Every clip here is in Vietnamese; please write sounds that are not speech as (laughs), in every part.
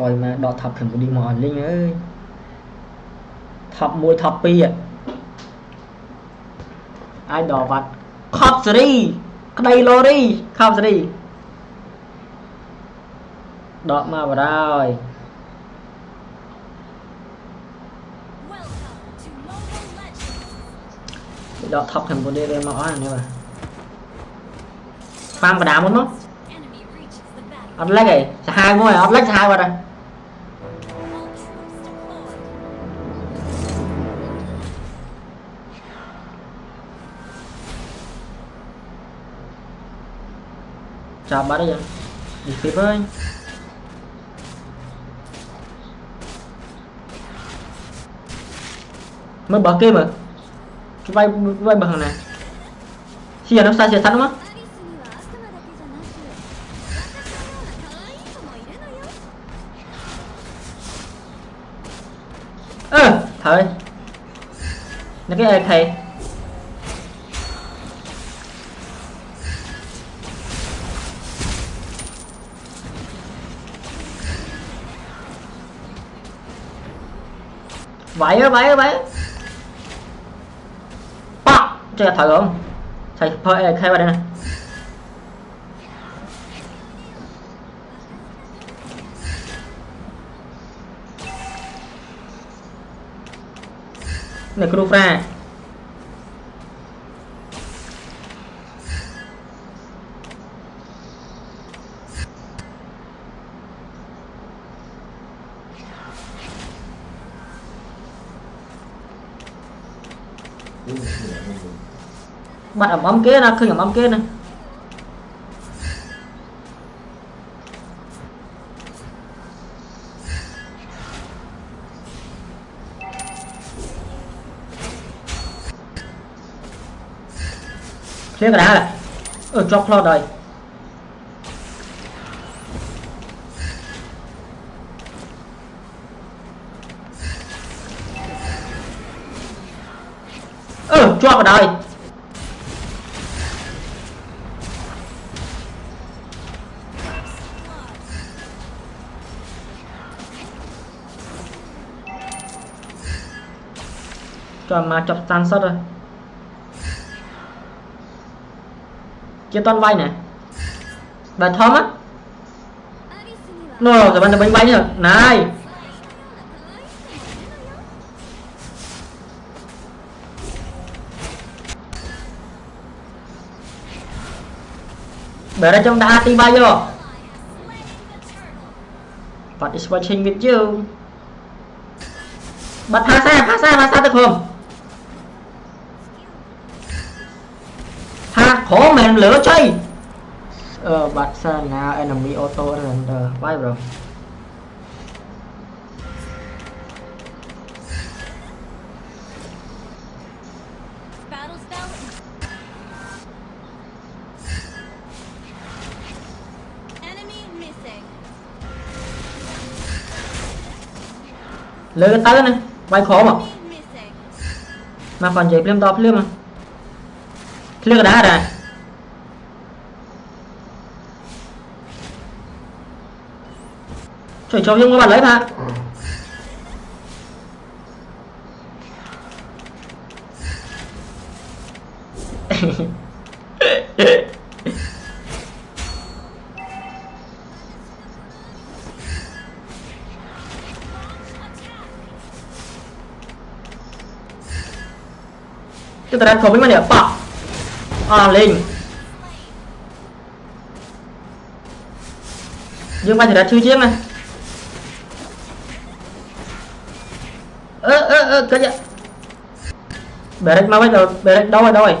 Android មកដក top Cambodia មកអត់លេងអើយ top 1 top 2អាចដកវត្ត Cop series ក្តី lorry Cop series ដកមកបារហើយដក top Cambodia ទៅមកអស់នេះបាទខ្វាំបដាមុនមកអត់លិចឯងសាហាវមួយអត់លិចសាហាវអត់ឯង Sabar aja. Di skip aja. Mới bật kia mà. Cái vai vai bật này. Xì nó xa xì sẵn đúng không? Ơ, à, thôi. Nó cái ai thầy. vậy á vậy á vậy bọc chơi thật không thầy, thôi khai vào đây này này cru fra បាត់អំអំគេណាឃើញអំអំគេណាឃ្លៀកកណ្ដាលអឺជាប់ខ្លោតហើយ cho vào đây cho mà chọc tan sắt rồi. Chia toàn vay này bài thơm á. Nó rồi bạn bánh bánh rồi này. Better trong đã tí bay vô. But is watching with you. Bật phá xa, phá xa, phá xa được không? Phá khổ mềm lửa chơi. Ờ, bật xa nào enemy auto under Vai rồi. Bye bro lừa tới bay khó mà. Mà còn gì phim to phim mà. Phim đá ra Trời cho nhưng các bạn lấy mà. Chúng (laughs) ta đang không biết mà nhỉ Bọc À lên Nhưng mà thì đã chưa chiếc này. Ơ ơ ơ, cái gì Beric mau rồi Beric đâu rồi đâu rồi?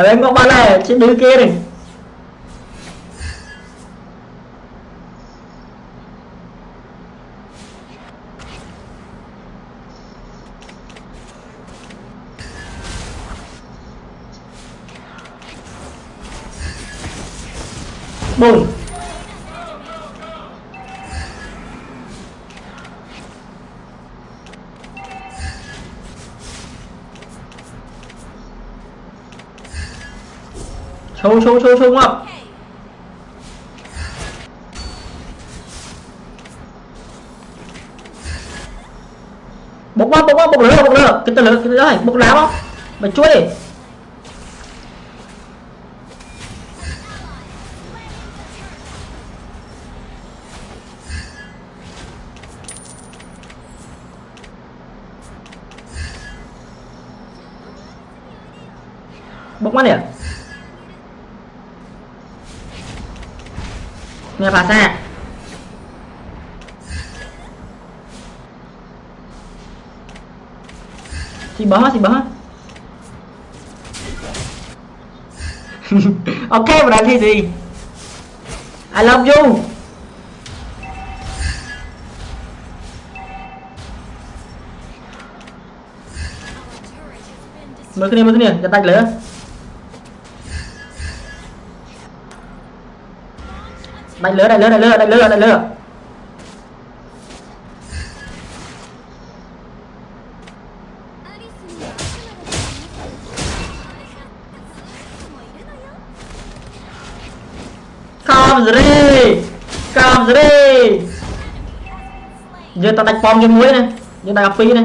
Ở bên có ba này chứ đứa kia này. Bùn 冲冲冲冲啊！bốc xô bốc quá bốc quá, bốc lửa bốc lửa. Cái tên lửa, cái đấy bốc lá không mày chui đi. Bốc mắt nè. Nghe bà xa thì bấm thì bấm (laughs) ok và đang thi gì? I love you. Mới cái này mới cái này, cho tay lửa. Đánh lửa đánh lửa đánh lửa đánh lửa đánh lửa. Come rồi Come rồi Giờ ta đánh bom cho muối này. Giờ đánh phi này.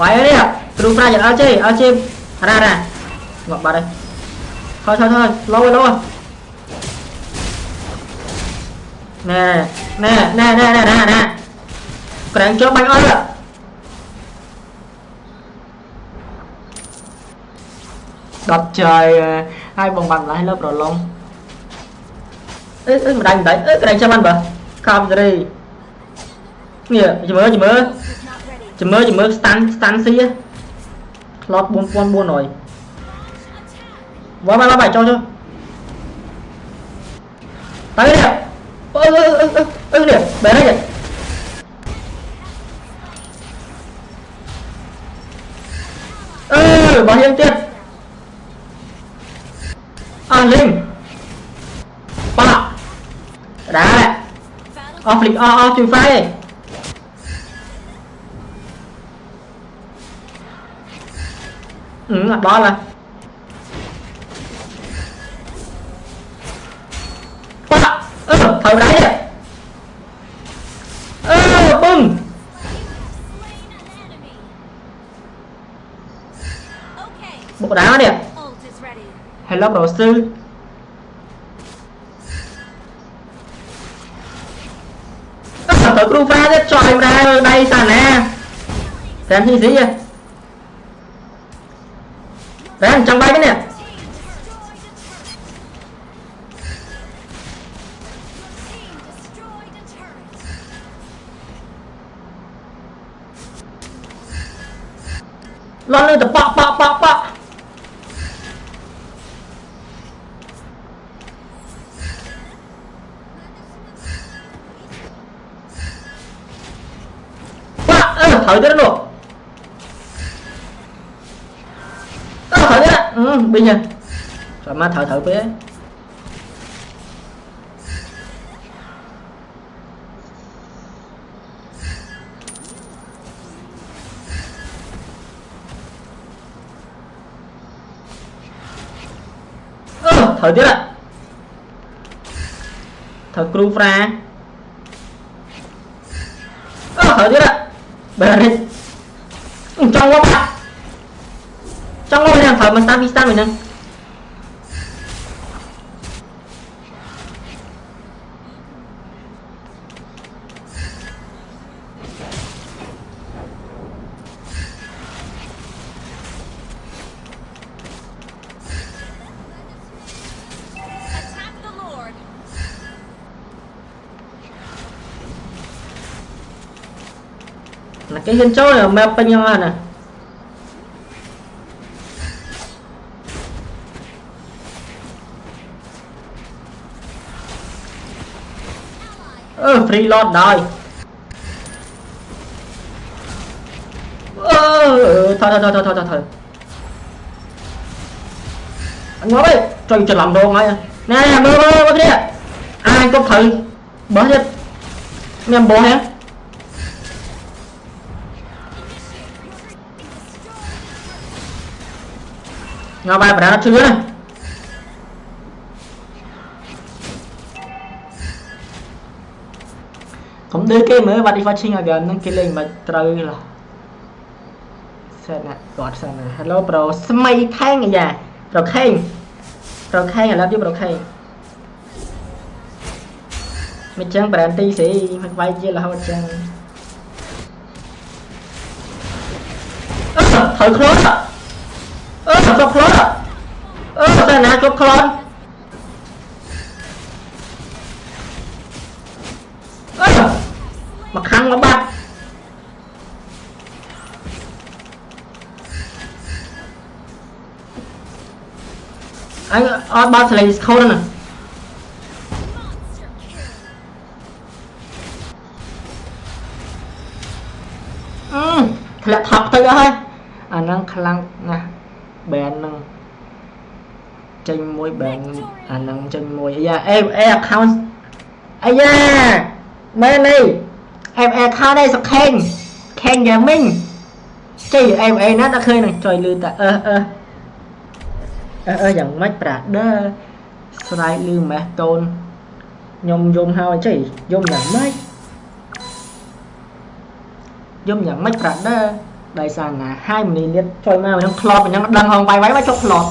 វាយនេះគ្រូប្រាជ្ញអត់ជិះអត់ជិះរ៉ារ៉ាងាប់បាត់ហើយថយថយថយលោលោណែណែណែណែណែណែណែក្រាំងចូលបាញ់អត់ដប់ចៃហើយបងបាត់ម្លេះលើប្រឡងអេអេមិនដាច់មិនដាច់អេក្រាំងចាំបានបើកាមត្រីនេះជិមើជិមើ chỉ mới Chừng mơ chừng mơ stun stun xí á Lọt 4000 rồi. Quá ba ba bài cho cho. Tăng cái Ơ ơ ơ ơ ơ nè Bé đấy Ơ, bao nhiêu tiền? À linh. Ba. Đá này. Off link off off free fire ừ là đó ừ, là. Quá ơ thời đấy đấy ơ ừ, bưng. Bộ đá đi hello, đồ sư. Tới crew pha chứ, cho mà ra đây, sàn nè. Xem gì gì vậy? Đấy trong bay cái nè lon lên, tập bọ bọ bọ bọ ơ thở tới nó ừ, bây giờ. Rồi má thở thở bé ừ, thở tiếp ạ. Thở cru fra. Ừ, thở tiếp ạ. Bè đi. Ừ, Trong quá Xong rồi thằng thở mà stun stun mình nâng là cái hình chỗ này map bao nhiêu nè. Reload free rồi ờ, thôi thôi thôi thôi thôi thôi thôi. Anh ngó đi trời trời làm đồ ngay nè, bơ bơ bơ mơ kia ai có thử. Bớt hết. Em bố hả? Ngao bài nó chưa? này កុំដឺគេមើល what if watching again ហ្នឹងគេលេងមិនត្រូវឡោះសែនណាគាត់សែនណា Hello bro ស្មីខេងអាយ៉ាប្រខេងប្រខេងឥឡូវយកប្រខេងមិនចឹង brand ទីស្រីមិនវាយជារហូតចឹងអឺត្រូវខ្លួនអឺគ្រប់ខ្លួនអឺតែណាគ្រប់ខ្លួន មកខាងមកបាត់អញអត់បាត់ស្លេងស្ខូនណាធ្លាក់ថប់ទៅអស់ហើយអាហ្នឹងខ្លាំងណាស់ band ហ្នឹងចេញមួយ band អាហ្នឹងចេញមួយអាយ៉ាអេអេ account អាយ៉ាមែន នេះអេ account នេះសខេងខេង gaming ចេះអេអេណាដល់ឃើញនឹងចុយលឺតាអឺអឺអឺអឺយ៉ាងម៉េចប្រាដឺស្រ័យលឺម៉េះតូនខ្ញុំយំហើយចេះយំយ៉ាងម៉េចយំយ៉ាងម៉េចប្រាដឺដោយសារណាហើយមនីលៀតចុយមកខ្ញុំក្លប់អញ្ចឹងដឹងហងវាយវាយមកចុកក្លប់